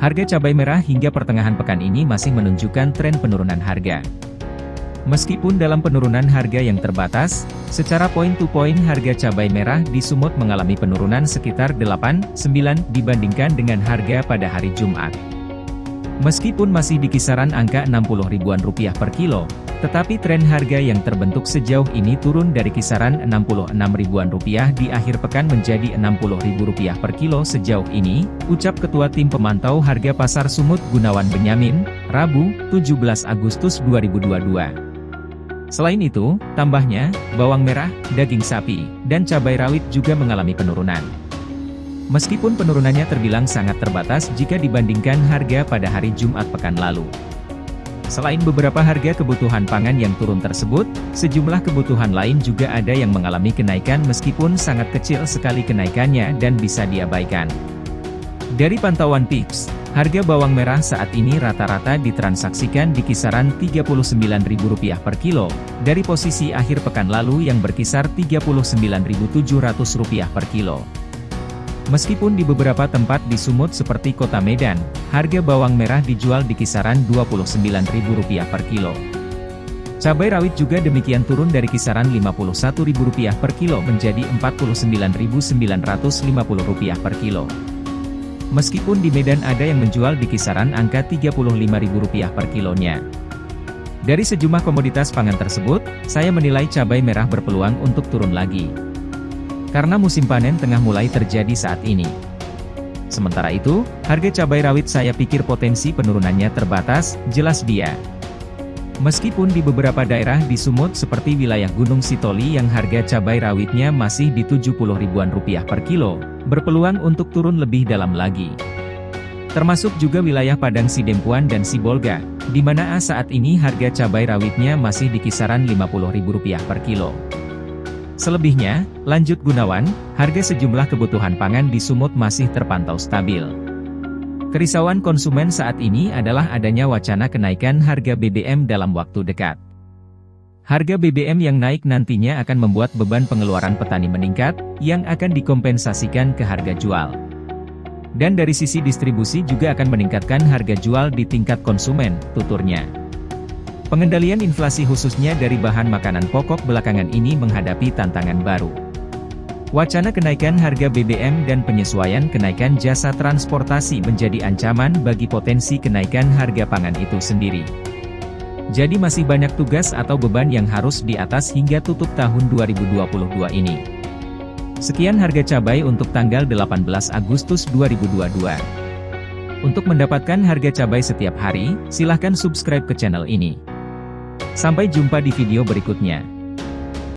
Harga cabai merah hingga pertengahan pekan ini masih menunjukkan tren penurunan harga. Meskipun dalam penurunan harga yang terbatas, secara poin-to-poin harga cabai merah di Sumut mengalami penurunan sekitar 8-9 dibandingkan dengan harga pada hari Jumat. Meskipun masih di kisaran angka 60 ribuan rupiah per kilo, tetapi tren harga yang terbentuk sejauh ini turun dari kisaran 66 ribuan rupiah di akhir pekan menjadi 60 ribu rupiah per kilo sejauh ini, ucap Ketua Tim Pemantau Harga Pasar Sumut Gunawan Benyamin, Rabu, 17 Agustus 2022. Selain itu, tambahnya, bawang merah, daging sapi, dan cabai rawit juga mengalami penurunan. Meskipun penurunannya terbilang sangat terbatas jika dibandingkan harga pada hari Jumat pekan lalu. Selain beberapa harga kebutuhan pangan yang turun tersebut, sejumlah kebutuhan lain juga ada yang mengalami kenaikan meskipun sangat kecil sekali kenaikannya dan bisa diabaikan. Dari pantauan PIPS, Harga bawang merah saat ini rata-rata ditransaksikan di kisaran Rp39.000 per kilo, dari posisi akhir pekan lalu yang berkisar Rp39.700 per kilo. Meskipun di beberapa tempat di Sumut seperti kota Medan, harga bawang merah dijual di kisaran Rp29.000 per kilo. Cabai rawit juga demikian turun dari kisaran Rp51.000 per kilo menjadi Rp49.950 per kilo. Meskipun di Medan ada yang menjual di kisaran angka Rp35.000 per kilonya. Dari sejumlah komoditas pangan tersebut, saya menilai cabai merah berpeluang untuk turun lagi. Karena musim panen tengah mulai terjadi saat ini. Sementara itu, harga cabai rawit saya pikir potensi penurunannya terbatas, jelas dia. Meskipun di beberapa daerah di Sumut seperti wilayah Gunung Sitoli yang harga cabai rawitnya masih di 70 ribuan rupiah per kilo, berpeluang untuk turun lebih dalam lagi. Termasuk juga wilayah Padang Sidempuan dan Sibolga, di mana saat ini harga cabai rawitnya masih di kisaran Rp50.000 per kilo. Selebihnya, lanjut Gunawan, harga sejumlah kebutuhan pangan di Sumut masih terpantau stabil. Kerisauan konsumen saat ini adalah adanya wacana kenaikan harga BBM dalam waktu dekat. Harga BBM yang naik nantinya akan membuat beban pengeluaran petani meningkat, yang akan dikompensasikan ke harga jual. Dan dari sisi distribusi juga akan meningkatkan harga jual di tingkat konsumen, tuturnya. Pengendalian inflasi khususnya dari bahan makanan pokok belakangan ini menghadapi tantangan baru. Wacana kenaikan harga BBM dan penyesuaian kenaikan jasa transportasi menjadi ancaman bagi potensi kenaikan harga pangan itu sendiri. Jadi masih banyak tugas atau beban yang harus di atas hingga tutup tahun 2022 ini. Sekian harga cabai untuk tanggal 18 Agustus 2022. Untuk mendapatkan harga cabai setiap hari, silahkan subscribe ke channel ini. Sampai jumpa di video berikutnya.